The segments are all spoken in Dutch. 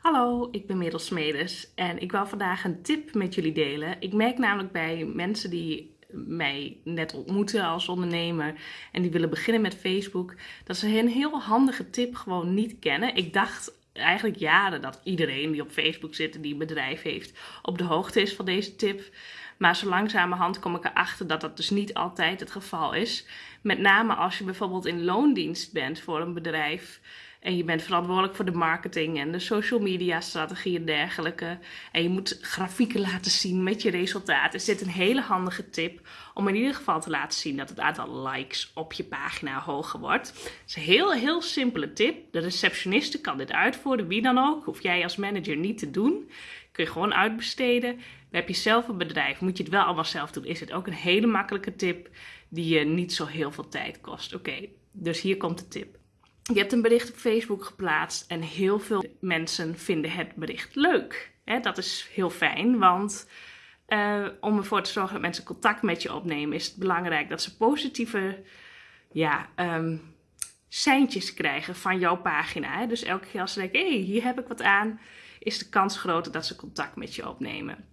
Hallo, ik ben Merel Smedes en ik wil vandaag een tip met jullie delen. Ik merk namelijk bij mensen die mij net ontmoeten als ondernemer en die willen beginnen met Facebook, dat ze een heel handige tip gewoon niet kennen. Ik dacht eigenlijk jaren dat iedereen die op Facebook zit en die een bedrijf heeft op de hoogte is van deze tip. Maar zo langzamerhand kom ik erachter dat dat dus niet altijd het geval is. Met name als je bijvoorbeeld in loondienst bent voor een bedrijf. En je bent verantwoordelijk voor de marketing en de social media strategie en dergelijke. En je moet grafieken laten zien met je resultaten. Is dit een hele handige tip om in ieder geval te laten zien dat het aantal likes op je pagina hoger wordt. Het is een heel, heel simpele tip. De receptioniste kan dit uitvoeren, wie dan ook. Hoef jij als manager niet te doen. Kun je gewoon uitbesteden. heb je zelf een bedrijf, moet je het wel allemaal zelf doen. Is het ook een hele makkelijke tip die je niet zo heel veel tijd kost. Oké, dus hier komt de tip. Je hebt een bericht op Facebook geplaatst en heel veel mensen vinden het bericht leuk. dat is heel fijn, want uh, om ervoor te zorgen dat mensen contact met je opnemen, is het belangrijk dat ze positieve ja, um, seintjes krijgen van jouw pagina. Dus elke keer als ze denken, hé, hey, hier heb ik wat aan, is de kans groter dat ze contact met je opnemen.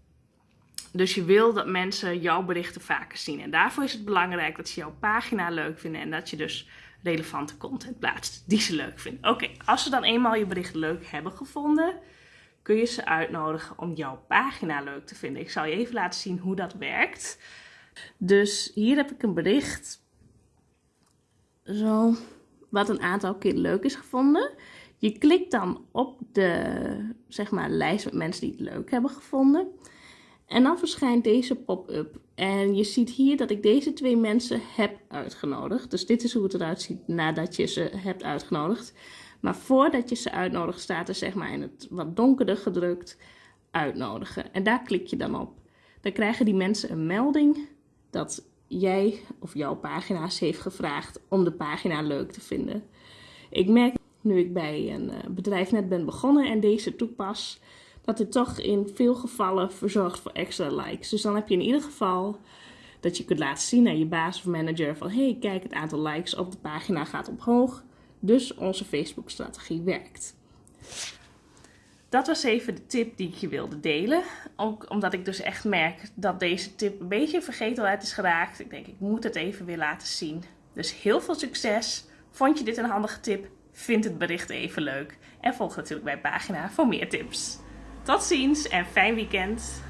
Dus je wil dat mensen jouw berichten vaker zien. En daarvoor is het belangrijk dat ze jouw pagina leuk vinden en dat je dus relevante content plaatst die ze leuk vinden. Oké, als ze dan eenmaal je bericht leuk hebben gevonden, kun je ze uitnodigen om jouw pagina leuk te vinden. Ik zal je even laten zien hoe dat werkt. Dus hier heb ik een bericht. Zo, wat een aantal keer leuk is gevonden. Je klikt dan op de zeg maar, lijst met mensen die het leuk hebben gevonden. En dan verschijnt deze pop-up. En je ziet hier dat ik deze twee mensen heb uitgenodigd. Dus dit is hoe het eruit ziet nadat je ze hebt uitgenodigd. Maar voordat je ze uitnodigt staat er zeg maar in het wat donkerder gedrukt uitnodigen. En daar klik je dan op. Dan krijgen die mensen een melding dat jij of jouw pagina's heeft gevraagd om de pagina leuk te vinden. Ik merk nu ik bij een eh, bedrijf net ben begonnen en deze toepas, dat het toch in veel gevallen verzorgt voor extra likes. Dus dan heb je in ieder geval dat je kunt laten zien aan je baas of manager van hey, kijk, het aantal likes op de pagina gaat omhoog. Dus onze Facebook strategie werkt. Dat was even de tip die ik je wilde delen. Ook omdat ik dus echt merk dat deze tip een beetje vergetelheid is geraakt. Ik denk, ik moet het even weer laten zien. Dus heel veel succes. Vond je dit een handige tip? Vind het bericht even leuk. En volg natuurlijk mijn pagina voor meer tips. Tot ziens en fijn weekend!